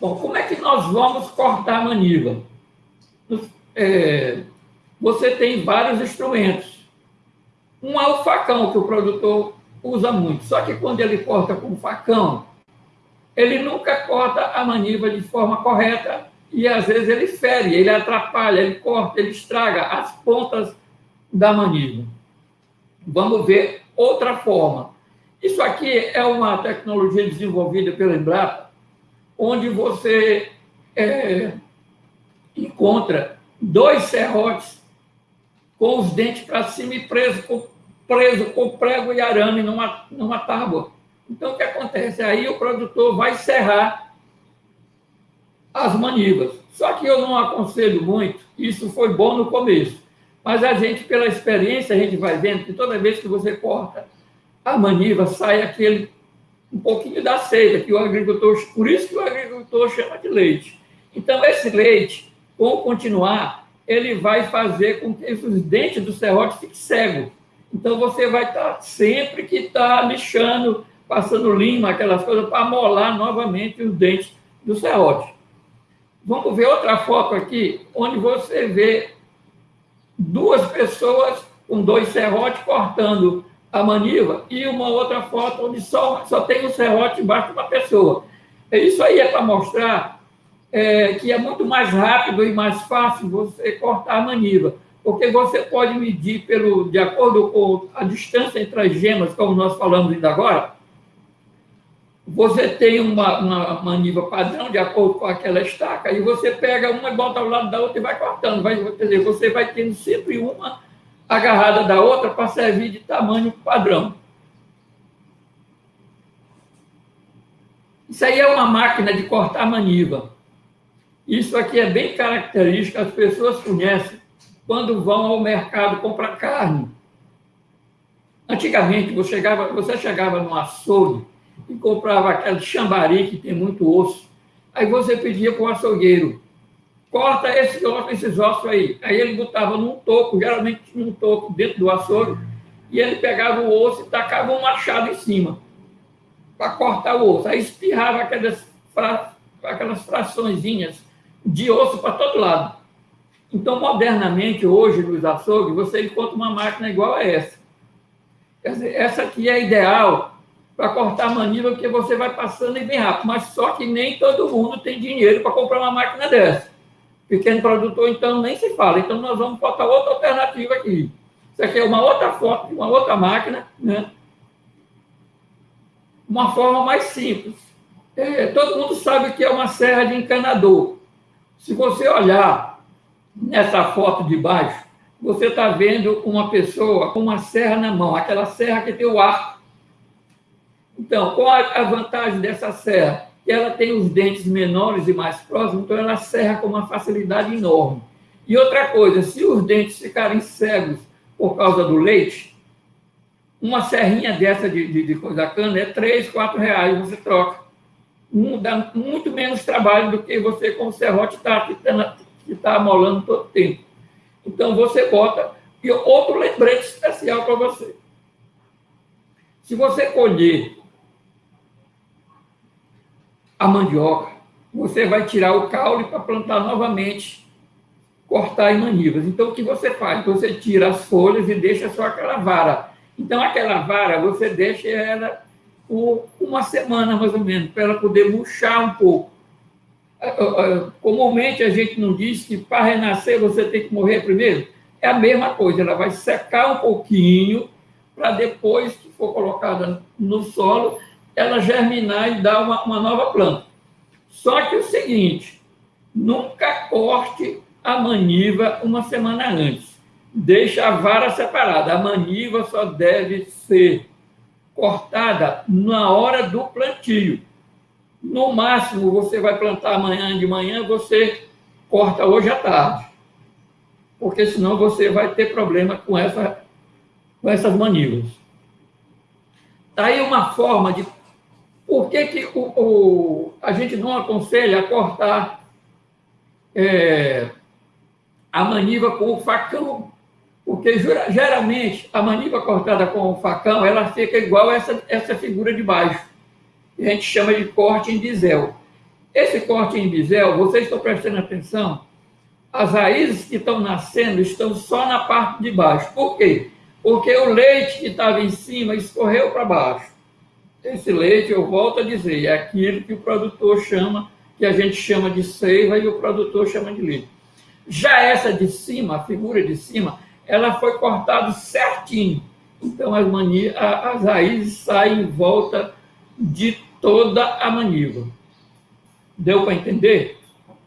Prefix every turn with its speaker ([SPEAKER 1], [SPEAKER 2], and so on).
[SPEAKER 1] Bom, como é que nós vamos cortar a maniva? É, você tem vários instrumentos. Um é o facão, que o produtor usa muito. Só que quando ele corta com facão, ele nunca corta a maniva de forma correta e às vezes ele fere, ele atrapalha, ele corta, ele estraga as pontas da maniva. Vamos ver outra forma. Isso aqui é uma tecnologia desenvolvida pela Embrapa, onde você é, encontra dois serrotes com os dentes para cima e preso com, preso com prego e arame numa, numa tábua. Então, o que acontece? Aí o produtor vai serrar as manivas. Só que eu não aconselho muito, isso foi bom no começo. Mas a gente, pela experiência, a gente vai vendo que toda vez que você corta a maniva, sai aquele um pouquinho da seiva, que o agricultor, por isso que o agricultor chama de leite. Então, esse leite, com continuar, ele vai fazer com que os dentes do serrote fiquem cegos. Então, você vai estar sempre que está lixando, passando lima, aquelas coisas, para molar novamente os dentes do serrote. Vamos ver outra foto aqui, onde você vê duas pessoas com dois serrotes cortando a maniva e uma outra foto onde só, só tem um serrote embaixo de uma pessoa. Isso aí é para mostrar é, que é muito mais rápido e mais fácil você cortar a maniva, porque você pode medir pelo, de acordo com a distância entre as gemas, como nós falamos ainda agora, você tem uma, uma maniva padrão de acordo com aquela estaca, e você pega uma e bota ao lado da outra e vai cortando. Vai, quer dizer, você vai tendo sempre uma agarrada da outra para servir de tamanho padrão. Isso aí é uma máquina de cortar maniva. Isso aqui é bem característico, as pessoas conhecem quando vão ao mercado comprar carne. Antigamente, você chegava, você chegava no açougue, e comprava aquele chambari que tem muito osso. Aí você pedia para o açougueiro, corta esse osso, esses ossos aí. Aí ele botava num toco, geralmente tinha um toco dentro do açougue, e ele pegava o osso e tacava um machado em cima para cortar o osso. Aí espirrava aquelas, fra... aquelas fraçõezinhas de osso para todo lado. Então, modernamente, hoje, nos açougues, você encontra uma máquina igual a essa. Dizer, essa aqui é ideal para cortar a maniva, porque você vai passando e bem rápido. Mas só que nem todo mundo tem dinheiro para comprar uma máquina dessa. Pequeno produtor, então, nem se fala. Então, nós vamos botar outra alternativa aqui. Isso aqui é uma outra foto uma outra máquina, né? Uma forma mais simples. É, todo mundo sabe que é uma serra de encanador. Se você olhar nessa foto de baixo, você está vendo uma pessoa com uma serra na mão, aquela serra que tem o arco então, qual a vantagem dessa serra? Ela tem os dentes menores e mais próximos, então ela serra com uma facilidade enorme. E outra coisa, se os dentes ficarem cegos por causa do leite, uma serrinha dessa de, de, de coisa cana é 3, 4 reais, você troca. Um, dá muito menos trabalho do que você com o serrote que está amolando todo o tempo. Então, você bota... E outro lembrete especial para você. Se você colher a mandioca, você vai tirar o caule para plantar novamente, cortar em manivas. Então, o que você faz? Você tira as folhas e deixa só aquela vara. Então, aquela vara, você deixa ela por uma semana, mais ou menos, para ela poder murchar um pouco. Ah, ah, ah, comumente, a gente não diz que para renascer você tem que morrer primeiro. É a mesma coisa, ela vai secar um pouquinho para depois que for colocada no solo, ela germinar e dar uma, uma nova planta. Só que o seguinte, nunca corte a maniva uma semana antes. Deixa a vara separada. A maniva só deve ser cortada na hora do plantio. No máximo, você vai plantar amanhã de manhã, você corta hoje à tarde. Porque senão você vai ter problema com, essa, com essas manivas. Está aí uma forma de por que, que o, o, a gente não aconselha a cortar é, a maniva com o facão? Porque geralmente a maniva cortada com o facão ela fica igual essa, essa figura de baixo. A gente chama de corte em diesel. Esse corte em bisel, vocês estão prestando atenção? As raízes que estão nascendo estão só na parte de baixo. Por quê? Porque o leite que estava em cima escorreu para baixo. Esse leite, eu volto a dizer, é aquilo que o produtor chama, que a gente chama de seiva e o produtor chama de leite. Já essa de cima, a figura de cima, ela foi cortada certinho. Então as, mani... as raízes saem em volta de toda a maniva. Deu para entender?